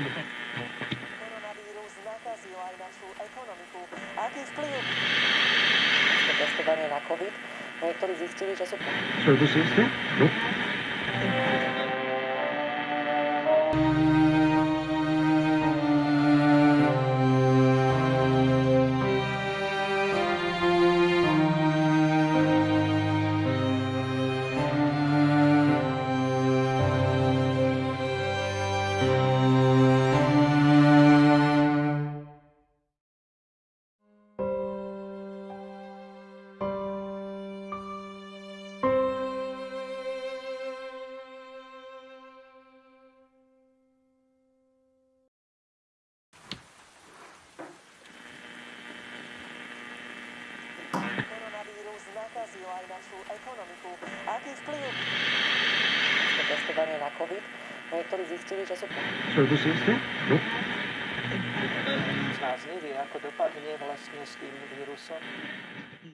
Koronavírus nakazil aj našu ekonomiku. Aký vplyv? Testovanie na COVID. Niektorí zistili, že sú... Services? No. Testovanie na COVID. Niektorí zistili, že sú... Nás nevie, ako dopadne vlastne s tým vírusom.